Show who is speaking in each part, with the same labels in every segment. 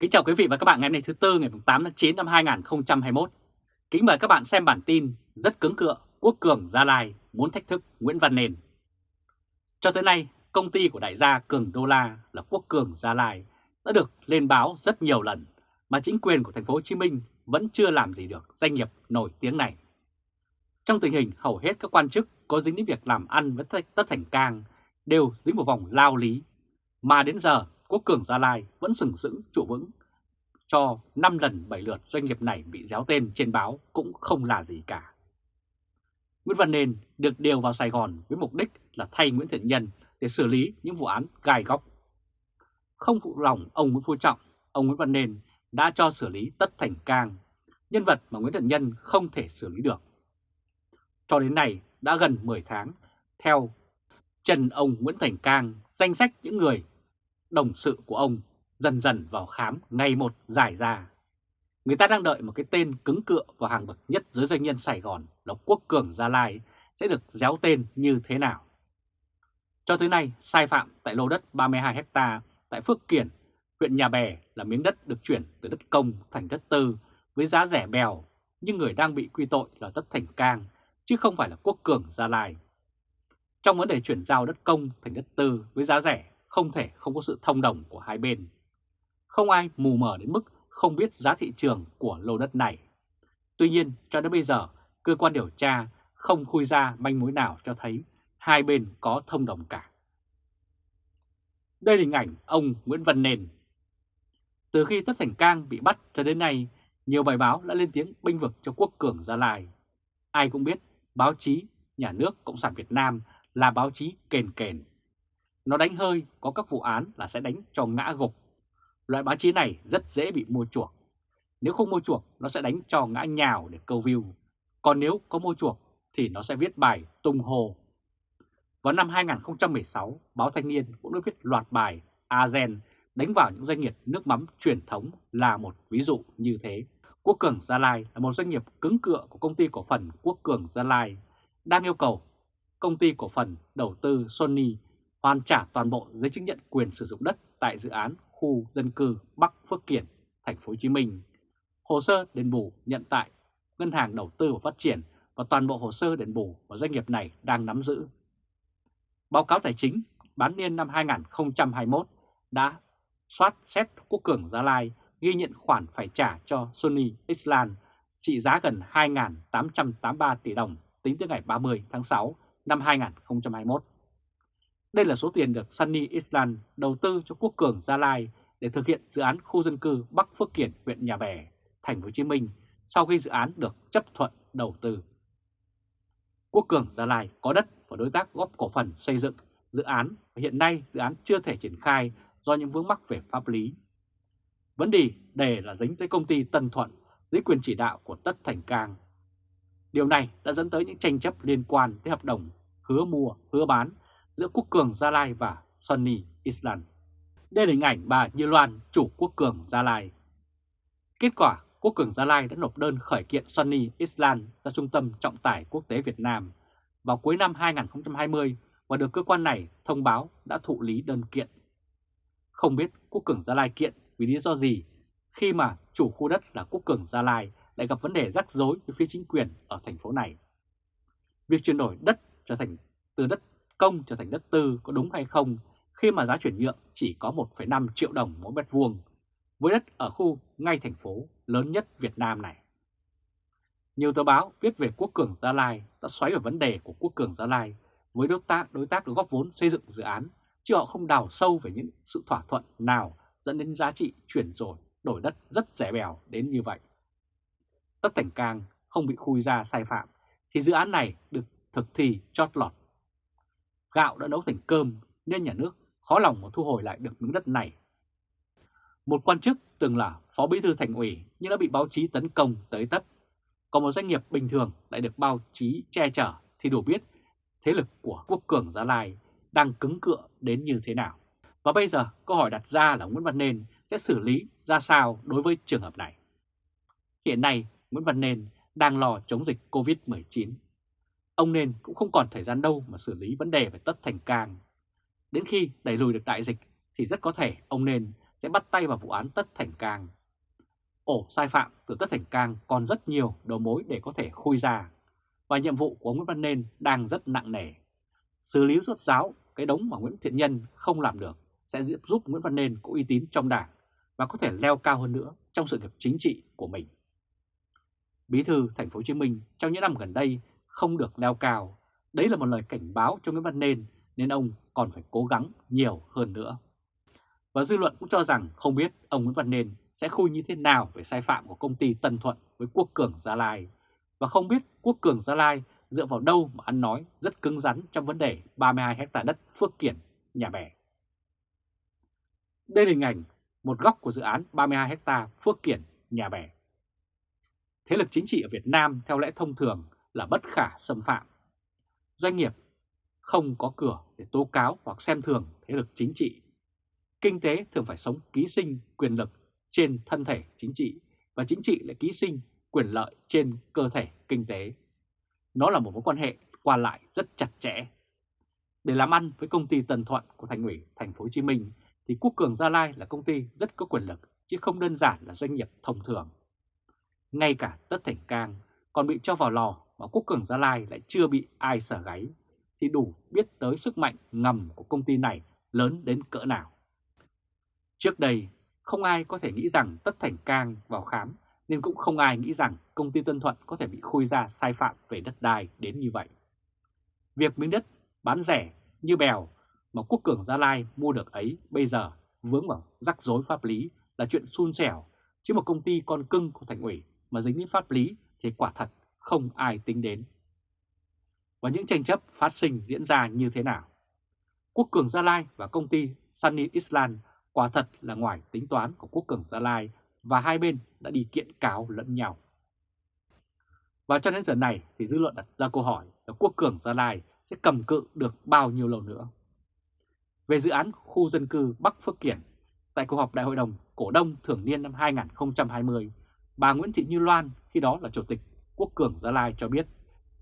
Speaker 1: Kính chào quý vị và các bạn ngày hôm nay thứ Tư ngày 8 tháng 9 năm 2021. Kính mời các bạn xem bản tin rất cứng cựa Quốc Cường Gia Lai muốn thách thức Nguyễn Văn Nền. Cho tới nay, công ty của đại gia Cường Đô La là Quốc Cường Gia Lai đã được lên báo rất nhiều lần mà chính quyền của thành phố Hồ Chí Minh vẫn chưa làm gì được doanh nghiệp nổi tiếng này. Trong tình hình hầu hết các quan chức có dính đến việc làm ăn với Tất Thành Cang đều dính một vòng lao lý, mà đến giờ Quốc Cường Gia Lai vẫn sừng sững trụ vững cho 5 lần 7 lượt doanh nghiệp này bị déo tên trên báo cũng không là gì cả. Nguyễn Văn Nền được điều vào Sài Gòn với mục đích là thay Nguyễn Thiện Nhân để xử lý những vụ án gai góc. Không phụ lòng ông Nguyễn Phú Trọng, ông Nguyễn Văn Nền đã cho xử lý Tất Thành Cang, nhân vật mà Nguyễn Thiện Nhân không thể xử lý được. Cho đến nay đã gần 10 tháng, theo Trần ông Nguyễn Thành Cang, danh sách những người đồng sự của ông dần dần vào khám ngày một giải ra. Người ta đang đợi một cái tên cứng cựa vào hàng bậc nhất giới doanh nhân Sài Gòn là Quốc Cường Gia Lai sẽ được déo tên như thế nào. Cho tới nay, sai phạm tại lô đất 32 ha tại Phước Kiển, huyện Nhà Bè là miếng đất được chuyển từ đất công thành đất tư với giá rẻ bèo, nhưng người đang bị quy tội là Tất Thành Cang, chứ không phải là Quốc Cường Gia Lai. Trong vấn đề chuyển giao đất công thành đất tư với giá rẻ, không thể không có sự thông đồng của hai bên. Không ai mù mờ đến mức không biết giá thị trường của lô đất này. Tuy nhiên, cho đến bây giờ, cơ quan điều tra không khui ra manh mối nào cho thấy hai bên có thông đồng cả. Đây là hình ảnh ông Nguyễn Văn Nền. Từ khi Tất Thành Cang bị bắt cho đến nay, nhiều bài báo đã lên tiếng binh vực cho quốc cường Gia Lai. Ai cũng biết báo chí nhà nước Cộng sản Việt Nam là báo chí kền kền. Nó đánh hơi có các vụ án là sẽ đánh cho ngã gục Loại báo chí này rất dễ bị mua chuộc. Nếu không mua chuộc, nó sẽ đánh cho ngã nhào để câu view. Còn nếu có mua chuộc, thì nó sẽ viết bài tung hồ. Vào năm 2016, báo Thanh niên cũng đã viết loạt bài Azen đánh vào những doanh nghiệp nước mắm truyền thống là một ví dụ như thế. Quốc Cường Gia Lai là một doanh nghiệp cứng cựa của công ty cổ phần Quốc Cường Gia Lai, đang yêu cầu công ty cổ phần đầu tư Sony hoàn trả toàn bộ giấy chứng nhận quyền sử dụng đất tại dự án khu dân cư Bắc Phước Kiển, thành phố Hồ Chí Minh. Hồ sơ đền bù nhận tại Ngân hàng Đầu tư và Phát triển và toàn bộ hồ sơ đền bù mà doanh nghiệp này đang nắm giữ. Báo cáo tài chính bán niên năm 2021 đã soát xét Quốc Cường Gia Lai ghi nhận khoản phải trả cho Sony Island trị giá gần 2.883 tỷ đồng tính tới ngày 30 tháng 6 năm 2021. Đây là số tiền được Sunny Island đầu tư cho Quốc Cường Gia Lai để thực hiện dự án khu dân cư Bắc Phước Kiển, huyện Nhà Bè, thành phố Hồ Chí Minh sau khi dự án được chấp thuận đầu tư. Quốc Cường Gia Lai có đất và đối tác góp cổ phần xây dựng dự án và hiện nay dự án chưa thể triển khai do những vướng mắc về pháp lý. Vấn đề đề là dính tới công ty Tân Thuận dưới quyền chỉ đạo của Tất Thành Cang. Điều này đã dẫn tới những tranh chấp liên quan tới hợp đồng hứa mua, hứa bán giữa Quốc Cường Gia Lai và Sunny Island. Đây là hình ảnh bà Như Loan, chủ Quốc Cường Gia Lai. Kết quả, Quốc Cường Gia Lai đã nộp đơn khởi kiện Sunny Island ra Trung tâm Trọng tải Quốc tế Việt Nam vào cuối năm 2020 và được cơ quan này thông báo đã thụ lý đơn kiện. Không biết Quốc Cường Gia Lai kiện vì lý do gì khi mà chủ khu đất là Quốc Cường Gia Lai lại gặp vấn đề rắc rối với phía chính quyền ở thành phố này. Việc chuyển đổi đất trở thành từ đất công trở thành đất tư có đúng hay không khi mà giá chuyển nhượng chỉ có 1,5 triệu đồng mỗi mét vuông với đất ở khu ngay thành phố lớn nhất Việt Nam này. Nhiều tờ báo viết về Quốc Cường Gia Lai đã xoáy vào vấn đề của Quốc Cường Gia Lai với đối tác đối tác được góp vốn xây dựng dự án, chứ họ không đào sâu về những sự thỏa thuận nào dẫn đến giá trị chuyển rồi đổi đất rất rẻ bèo đến như vậy. Tất Thành Cang không bị khui ra sai phạm thì dự án này được thực thi chót lọt gạo đã nấu thành cơm nên nhà nước khó lòng mà thu hồi lại được miếng đất này. Một quan chức từng là phó bí thư thành ủy nhưng đã bị báo chí tấn công tới tấp. Còn một doanh nghiệp bình thường lại được báo chí che chở thì đủ biết thế lực của quốc cường Gia Lai đang cứng cựa đến như thế nào. Và bây giờ câu hỏi đặt ra là Nguyễn Văn Nên sẽ xử lý ra sao đối với trường hợp này. Hiện nay, Nguyễn Văn Nên đang lo chống dịch COVID-19 Ông nên cũng không còn thời gian đâu mà xử lý vấn đề về tất thành cang. Đến khi đẩy lùi được đại dịch thì rất có thể ông nên sẽ bắt tay vào vụ án Tất Thành Cang. Ổ sai phạm từ Tất Thành Cang còn rất nhiều đầu mối để có thể khui ra, và nhiệm vụ của Nguyễn Văn Nên đang rất nặng nề. Xử lý rốt ráo cái đống mà Nguyễn Thiện Nhân không làm được sẽ giúp Nguyễn Văn Nên có uy tín trong đảng và có thể leo cao hơn nữa trong sự nghiệp chính trị của mình. Bí thư thành phố Hồ Chí Minh trong những năm gần đây không được leo cao, đấy là một lời cảnh báo cho Nguyễn Văn Nên nên ông còn phải cố gắng nhiều hơn nữa. Và dư luận cũng cho rằng không biết ông Nguyễn Văn Nên sẽ khui như thế nào về sai phạm của công ty Tân Thuận với Quốc Cường Gia Lai và không biết Quốc Cường Gia Lai dựa vào đâu mà ăn nói rất cứng rắn trong vấn đề 32 hecta đất Phước Kiển, Nhà Bè. Đây là hình ảnh một góc của dự án 32 hecta Phước Kiển, Nhà Bè. Thế lực chính trị ở Việt Nam theo lẽ thông thường là bất khả xâm phạm. Doanh nghiệp không có cửa để tố cáo hoặc xem thường thế lực chính trị. Kinh tế thường phải sống ký sinh quyền lực trên thân thể chính trị và chính trị lại ký sinh quyền lợi trên cơ thể kinh tế. Nó là một mối quan hệ qua lại rất chặt chẽ. Để làm ăn với công ty Tân Thuận của Thành ủy, Thành phố Hồ Chí Minh thì Quốc Cường Gia Lai là công ty rất có quyền lực chứ không đơn giản là doanh nghiệp thông thường. Ngay cả Tất Thành Cang còn bị cho vào lò mà Quốc Cường Gia Lai lại chưa bị ai sở gáy thì đủ biết tới sức mạnh ngầm của công ty này lớn đến cỡ nào. Trước đây, không ai có thể nghĩ rằng Tất Thành Cang vào khám nên cũng không ai nghĩ rằng công ty Tân Thuận có thể bị khui ra sai phạm về đất đai đến như vậy. Việc miếng đất bán rẻ như bèo mà Quốc Cường Gia Lai mua được ấy bây giờ vướng vào rắc rối pháp lý là chuyện xun xẻo, chứ một công ty con cưng của thành ủy mà dính đến pháp lý thì quả thật không ai tính đến. Và những tranh chấp phát sinh diễn ra như thế nào? Quốc Cường Gia Lai và công ty Sunny Island quả thật là ngoài tính toán của Quốc Cường Gia Lai và hai bên đã đi kiện cáo lẫn nhau. Và cho đến giờ này thì dư luận đặt ra câu hỏi là Quốc Cường Gia Lai sẽ cầm cự được bao nhiêu lâu nữa. Về dự án khu dân cư Bắc Phước Kiển, tại cuộc họp Đại hội đồng Cổ đông thường niên năm 2020, bà Nguyễn Thị Như Loan khi đó là Chủ tịch Quốc Cường Gia Lai cho biết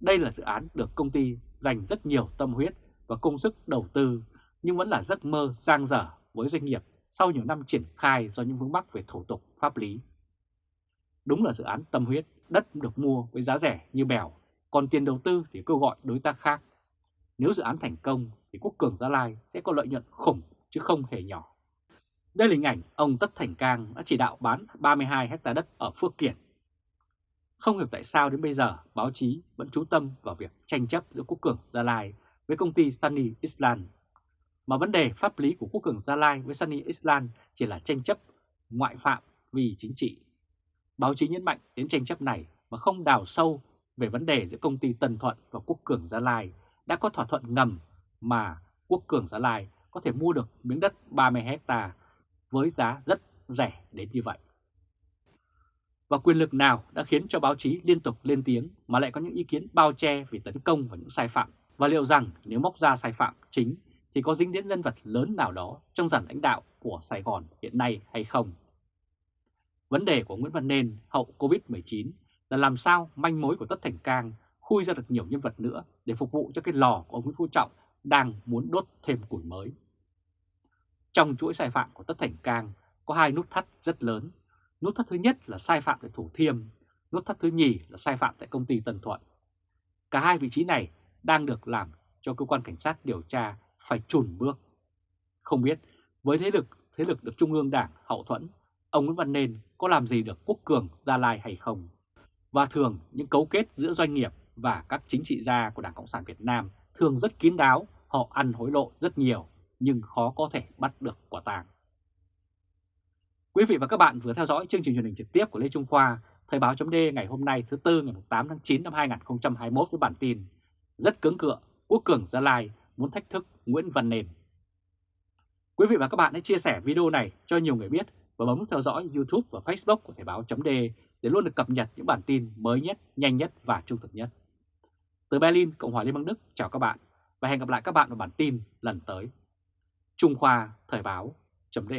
Speaker 1: đây là dự án được công ty dành rất nhiều tâm huyết và công sức đầu tư nhưng vẫn là giấc mơ giang dở với doanh nghiệp sau nhiều năm triển khai do những vướng mắc về thủ tục pháp lý. Đúng là dự án tâm huyết, đất được mua với giá rẻ như bèo, còn tiền đầu tư thì kêu gọi đối tác khác. Nếu dự án thành công thì Quốc Cường Gia Lai sẽ có lợi nhuận khủng chứ không hề nhỏ. Đây là hình ảnh ông Tất Thành Cang đã chỉ đạo bán 32 hecta đất ở Phước Kiển. Không hiểu tại sao đến bây giờ, báo chí vẫn chú tâm vào việc tranh chấp giữa Quốc Cường Gia Lai với công ty Sunny Island mà vấn đề pháp lý của Quốc cường Gia Lai với Sunny Island chỉ là tranh chấp ngoại phạm vì chính trị. Báo chí nhấn mạnh đến tranh chấp này mà không đào sâu về vấn đề giữa công ty Tân Thuận và Quốc cường Gia Lai đã có thỏa thuận ngầm mà Quốc cường Gia Lai có thể mua được miếng đất 30 hecta với giá rất rẻ đến như vậy. Và quyền lực nào đã khiến cho báo chí liên tục lên tiếng mà lại có những ý kiến bao che về tấn công và những sai phạm và liệu rằng nếu móc ra sai phạm chính thì có dính đến nhân vật lớn nào đó trong dàn lãnh đạo của Sài Gòn hiện nay hay không. Vấn đề của Nguyễn Văn Nên, hậu Covid-19 là làm sao manh mối của Tất Thành Cang khui ra được nhiều nhân vật nữa để phục vụ cho cái lò của ông Nguyễn Phú Trọng đang muốn đốt thêm củi mới. Trong chuỗi sai phạm của Tất Thành Cang có hai nút thắt rất lớn. Nút thắt thứ nhất là sai phạm tại Thủ Thiêm, nút thắt thứ nhì là sai phạm tại công ty Tân Thuận. Cả hai vị trí này đang được làm cho cơ quan cảnh sát điều tra phải chùn bước. Không biết với thế lực thế lực được Trung ương Đảng hậu thuẫn, ông Nguyễn Văn Nên có làm gì được quốc cường Gia Lai hay không? Và thường những cấu kết giữa doanh nghiệp và các chính trị gia của Đảng Cộng sản Việt Nam thường rất kín đáo, họ ăn hối lộ rất nhiều nhưng khó có thể bắt được quả tàng. Quý vị và các bạn vừa theo dõi chương trình truyền hình trực tiếp của Lê Trung Khoa, Thời báo chấm ngày hôm nay thứ Tư ngày 8 tháng 9 năm 2021 với bản tin Rất cứng cựa, Quốc cường Gia Lai muốn thách thức Nguyễn Văn Nền. Quý vị và các bạn hãy chia sẻ video này cho nhiều người biết và bấm theo dõi YouTube và Facebook của Thời báo .d để luôn được cập nhật những bản tin mới nhất, nhanh nhất và trung thực nhất. Từ Berlin, Cộng hòa Liên bang Đức, chào các bạn và hẹn gặp lại các bạn vào bản tin lần tới. Trung Khoa Thời báo .d